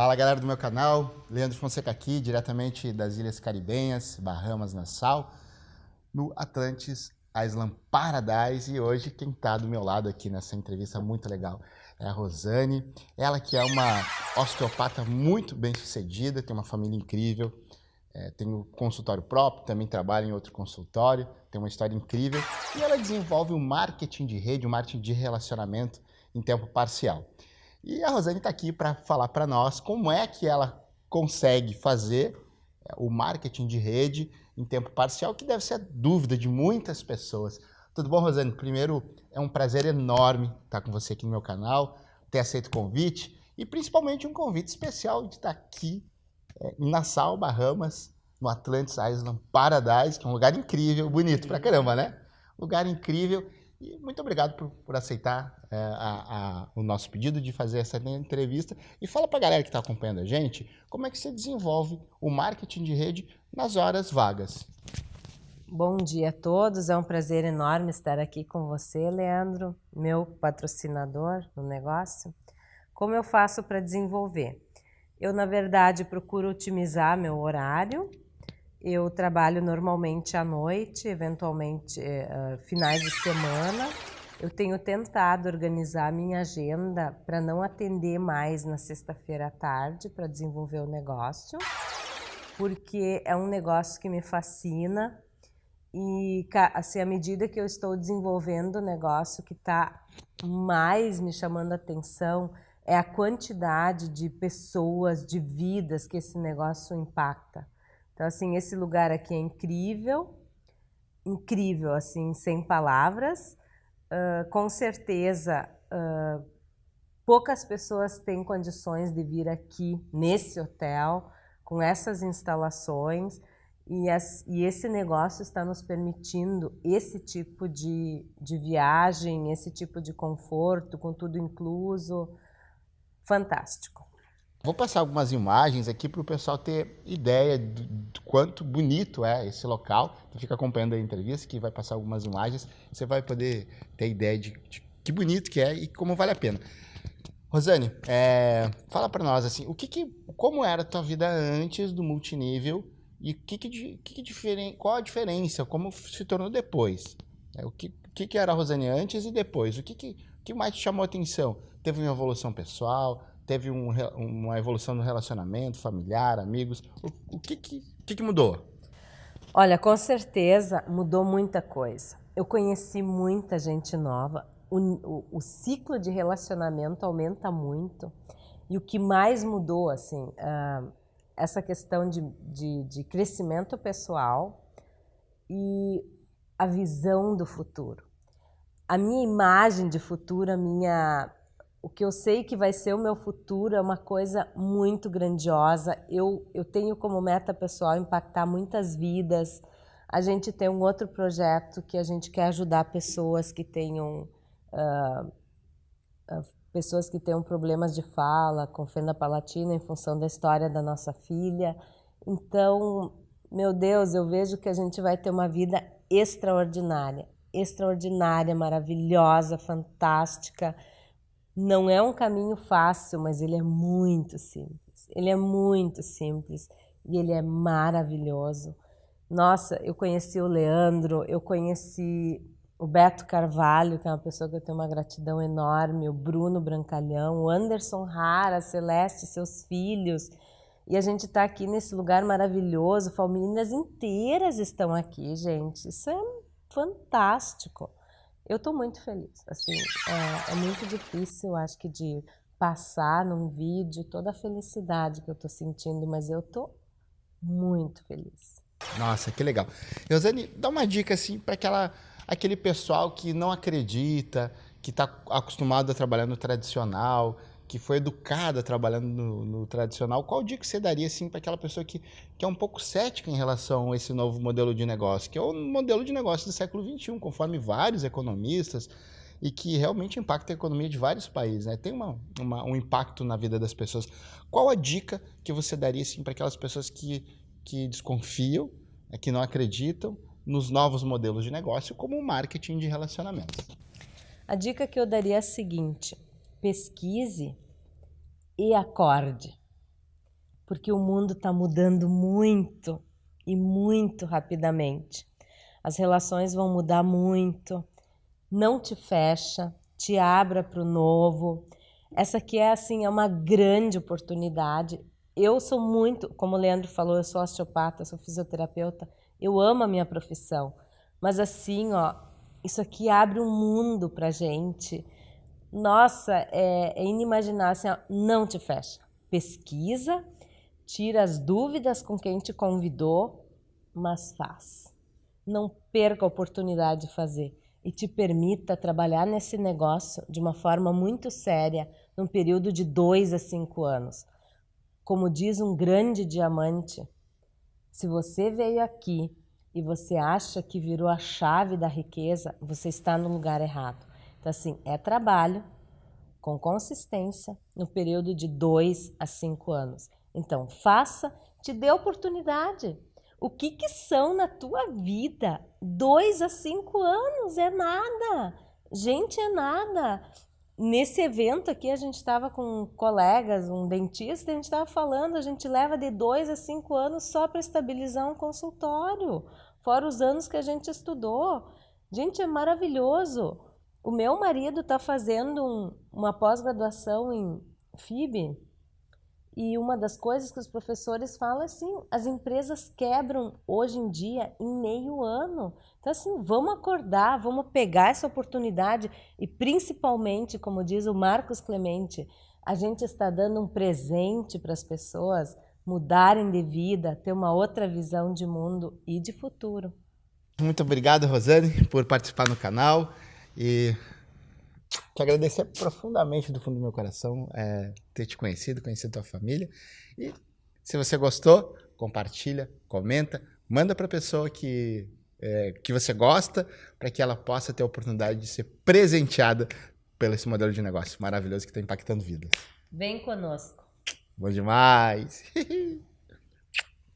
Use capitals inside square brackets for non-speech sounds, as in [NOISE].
Fala galera do meu canal, Leandro Fonseca aqui, diretamente das Ilhas Caribenhas, Bahamas, Nassau, no Atlantis Island Paradise. E hoje quem está do meu lado aqui nessa entrevista muito legal é a Rosane. Ela que é uma osteopata muito bem sucedida, tem uma família incrível, é, tem um consultório próprio, também trabalha em outro consultório, tem uma história incrível. E ela desenvolve o marketing de rede, o marketing de relacionamento em tempo parcial. E a Rosane está aqui para falar para nós como é que ela consegue fazer é, o marketing de rede em tempo parcial, que deve ser a dúvida de muitas pessoas. Tudo bom, Rosane? Primeiro, é um prazer enorme estar com você aqui no meu canal, ter aceito o convite e principalmente um convite especial de estar aqui é, em Nassau, Bahamas, no Atlantis Island Paradise, que é um lugar incrível, bonito pra caramba, né? Lugar incrível. E muito obrigado por, por aceitar é, a, a, o nosso pedido de fazer essa entrevista. E fala para a galera que está acompanhando a gente, como é que você desenvolve o marketing de rede nas horas vagas. Bom dia a todos, é um prazer enorme estar aqui com você, Leandro, meu patrocinador no negócio. Como eu faço para desenvolver? Eu, na verdade, procuro otimizar meu horário, eu trabalho normalmente à noite, eventualmente uh, finais de semana. Eu tenho tentado organizar a minha agenda para não atender mais na sexta-feira à tarde para desenvolver o negócio, porque é um negócio que me fascina e assim, à medida que eu estou desenvolvendo o negócio que está mais me chamando a atenção é a quantidade de pessoas, de vidas que esse negócio impacta. Então, assim, esse lugar aqui é incrível, incrível, assim, sem palavras. Uh, com certeza, uh, poucas pessoas têm condições de vir aqui nesse hotel, com essas instalações, e, as, e esse negócio está nos permitindo esse tipo de, de viagem, esse tipo de conforto, com tudo incluso. Fantástico. Vou passar algumas imagens aqui para o pessoal ter ideia do, do, quanto bonito é esse local. Então fica acompanhando a entrevista que vai passar algumas imagens. Você vai poder ter ideia de, de que bonito que é e como vale a pena. Rosane, é, fala para nós assim, o que, que como era a tua vida antes do multinível e que que, que, que qual a diferença, como se tornou depois? É, o que, que, que era a Rosane antes e depois? O que, que, que mais te chamou a atenção? Teve uma evolução pessoal? Teve um, uma evolução no relacionamento familiar, amigos? O, o que, que, que, mudou? Olha, com certeza mudou muita coisa. Eu conheci muita gente nova, o, o, o, ciclo de relacionamento aumenta muito. E o que mais mudou, assim, uh, essa questão de, de, de crescimento pessoal e a visão do futuro. A minha imagem de futuro, a minha o que eu sei que vai ser o meu futuro é uma coisa muito grandiosa. Eu, eu tenho como meta pessoal impactar muitas vidas. A gente tem um outro projeto que a gente quer ajudar pessoas que tenham uh, uh, pessoas que tenham problemas de fala, com fenda palatina, em função da história da nossa filha. Então, meu Deus, eu vejo que a gente vai ter uma vida extraordinária, extraordinária, maravilhosa, fantástica. Não é um caminho fácil, mas ele é muito simples. Ele é muito simples e ele é maravilhoso. Nossa, eu conheci o Leandro, eu conheci o Beto Carvalho, que é uma pessoa que eu tenho uma gratidão enorme, o Bruno Brancalhão, o Anderson Rara, Celeste, seus filhos. E a gente está aqui nesse lugar maravilhoso, famílias inteiras estão aqui, gente. Isso é fantástico. Eu estou muito feliz. Assim, é, é, muito difícil, acho que, de passar num vídeo toda a felicidade que eu estou sentindo, mas eu estou muito feliz. Nossa, que legal. Rosane, dá uma dica assim para aquela aquele pessoal que não acredita, que está acostumado a trabalhar no tradicional, que foi educada trabalhando no, no, tradicional, qual dica você daria assim, para aquela pessoa que, que é um pouco cética em relação a esse novo modelo de negócio, que é o modelo de negócio do século XXI, conforme vários economistas, e que realmente impacta a economia de vários países, né? tem uma, uma, um impacto na vida das pessoas. Qual a dica que você daria assim, para aquelas pessoas que, que desconfiam, né, que não acreditam nos novos modelos de negócio, como o marketing de relacionamentos? A dica que eu daria é a seguinte pesquise e acorde. porque o mundo está mudando muito e muito rapidamente. As relações vão mudar muito. Não te fecha, te abra para o novo. Essa aqui é assim, é uma grande oportunidade. Eu sou muito, como o Leandro falou, eu sou osteopata, sou fisioterapeuta. Eu amo a minha profissão. Mas assim, ó, isso aqui abre um mundo para gente. Nossa, é, é inimaginável. Assim, ó, não te fecha. Pesquisa, tira as dúvidas com quem te convidou, mas faz. Não perca a oportunidade de fazer e te permita trabalhar nesse negócio de uma forma muito séria, num período de dois a cinco anos. Como diz um grande diamante, se você veio aqui e você acha que virou a chave da riqueza, você está no lugar errado. Então, assim, é trabalho com consistência no período de dois a cinco anos. Então, faça, te dê oportunidade. O que, que são na tua vida? Dois a cinco anos é nada. Gente, é nada. Nesse evento aqui, a gente estava com colegas, um dentista, a gente estava falando, a gente leva de dois a cinco anos só para estabilizar um consultório, fora os anos que a gente estudou. Gente, é maravilhoso. O meu marido está fazendo um, uma pós-graduação em FIB, e uma das coisas que os professores falam é assim, as empresas quebram hoje em dia em meio ano. Então assim, vamos acordar, vamos pegar essa oportunidade e principalmente, como diz o Marcos Clemente, a gente está dando um presente para as pessoas mudarem de vida, ter uma outra visão de mundo e de futuro. Muito obrigado, Rosane, por participar no canal e te agradecer profundamente do fundo do meu coração é, ter te conhecido, conhecer tua família. E se você gostou, compartilha, comenta, manda para a pessoa que, é, que você gosta, para que ela possa ter a oportunidade de ser presenteada pelo esse modelo de negócio maravilhoso que está impactando vidas. Vem conosco. Bom demais! [LAUGHS]